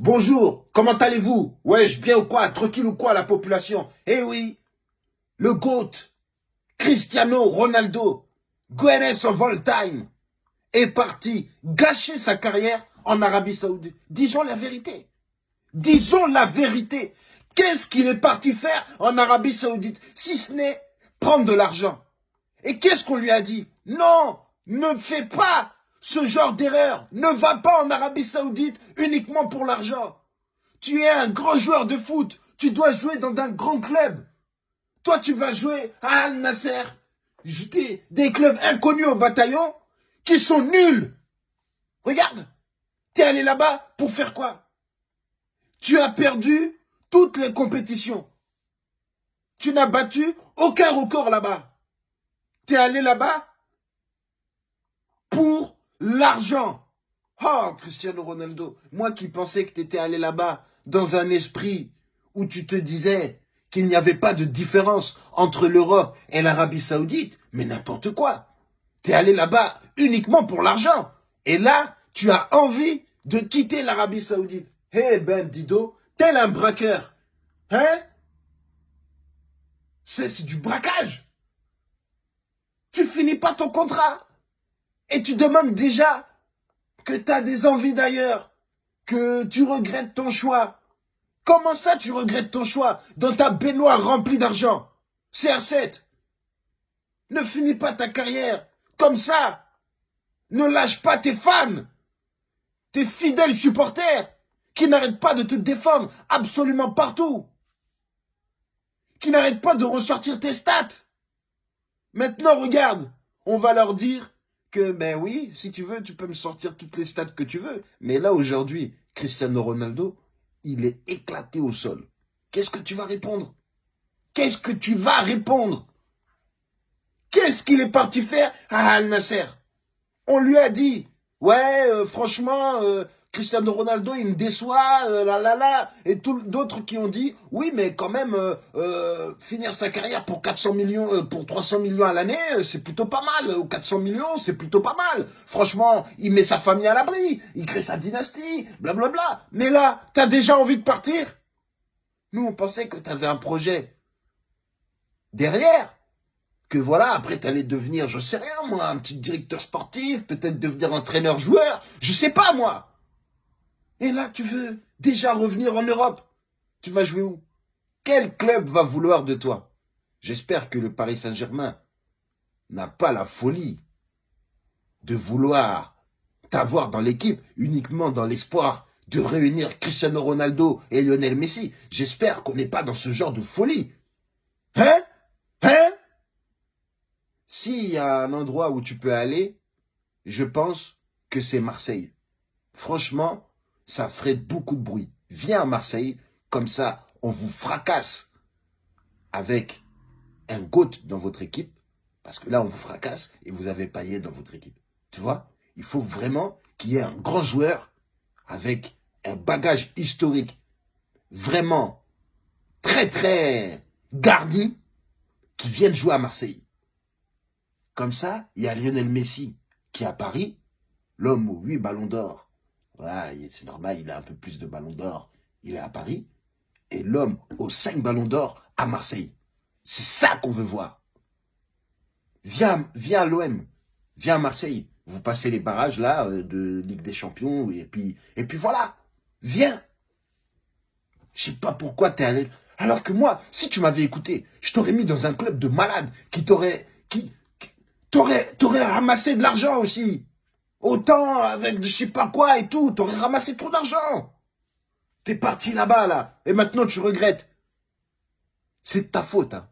Bonjour, comment allez-vous? Wesh, bien ou quoi? Tranquille ou quoi la population? Eh oui, le GOAT, Cristiano Ronaldo, Guenes of all time, est parti gâcher sa carrière en Arabie Saoudite. Disons la vérité. Disons la vérité. Qu'est-ce qu'il est parti faire en Arabie Saoudite Si ce n'est prendre de l'argent? Et qu'est-ce qu'on lui a dit? Non, ne fais pas ce genre d'erreur. Ne va pas en Arabie Saoudite uniquement pour l'argent. Tu es un grand joueur de foot. Tu dois jouer dans un grand club. Toi, tu vas jouer à Al Nasser. Des clubs inconnus au bataillon qui sont nuls. Regarde, tu es allé là-bas pour faire quoi? Tu as perdu toutes les compétitions. Tu n'as battu aucun record là-bas. Tu es allé là-bas pour L'argent Oh, Cristiano Ronaldo, moi qui pensais que tu étais allé là-bas dans un esprit où tu te disais qu'il n'y avait pas de différence entre l'Europe et l'Arabie Saoudite, mais n'importe quoi. Tu es allé là-bas uniquement pour l'argent. Et là, tu as envie de quitter l'Arabie Saoudite. Eh ben, Dido, tel un braqueur. Hein? C'est du braquage. Tu finis pas ton contrat. Et tu demandes déjà que tu as des envies d'ailleurs, que tu regrettes ton choix. Comment ça tu regrettes ton choix dans ta baignoire remplie d'argent? CR7 Ne finis pas ta carrière comme ça. Ne lâche pas tes fans, tes fidèles supporters qui n'arrêtent pas de te défendre absolument partout. Qui n'arrêtent pas de ressortir tes stats. Maintenant, regarde, on va leur dire que, ben oui, si tu veux, tu peux me sortir toutes les stats que tu veux. Mais là, aujourd'hui, Cristiano Ronaldo, il est éclaté au sol. Qu'est-ce que tu vas répondre? Qu'est-ce que tu vas répondre? Qu'est-ce qu'il est parti faire à Al Nasser? On lui a dit, ouais, euh, franchement, euh, Cristiano Ronaldo, il me déçoit, euh, là, là, là. Et d'autres qui ont dit, oui, mais quand même, euh, euh, finir sa carrière pour 400 millions, pour 300 millions à l'année, c'est plutôt pas mal. Ou 400 millions, c'est plutôt pas mal. Franchement, il met sa famille à l'abri, il crée sa dynastie, blablabla. Bla, bla. Mais là, t'as déjà envie de partir? Nous, on pensait que t'avais un projet derrière. Que voilà, après t'allais devenir, je sais rien moi, un petit directeur sportif, peut-être devenir entraîneur-joueur, je sais pas moi. Et là, tu veux déjà revenir en Europe. Tu vas jouer où? Quel club va vouloir de toi? J'espère que le Paris Saint-Germain n'a pas la folie de vouloir t'avoir dans l'équipe uniquement dans l'espoir de réunir Cristiano Ronaldo et Lionel Messi. J'espère qu'on n'est pas dans ce genre de folie. Hein? Hein? S'il y a un endroit où tu peux aller, je pense que c'est Marseille. Franchement, ça ferait beaucoup de bruit. Viens à Marseille, comme ça, on vous fracasse avec un GOAT dans votre équipe, parce que là, on vous fracasse et vous avez paillé dans votre équipe. Tu vois? Il faut vraiment qu'il y ait un grand joueur avec un bagage historique vraiment très, très garni qui vienne jouer à Marseille. Comme ça, il y a Lionel Messi qui est à Paris, l'homme aux huit ballons d'or, voilà, c'est normal, il a un peu plus de ballons d'or. Il est à Paris. Et l'homme aux cinq ballons d'or à Marseille. C'est ça qu'on veut voir. Viens, viens à l'OM. Viens à Marseille. Vous passez les barrages là euh, de Ligue des Champions. Et puis, et puis voilà. Viens. Je sais pas pourquoi t'es allé. Alors que moi, si tu m'avais écouté, je t'aurais mis dans un club de malades qui t'aurait, qui, t'aurais, t'aurais ramassé de l'argent aussi. Autant avec je sais pas quoi et tout, t'aurais ramassé trop d'argent. T'es parti là-bas, là, et maintenant tu regrettes. C'est ta faute, hein.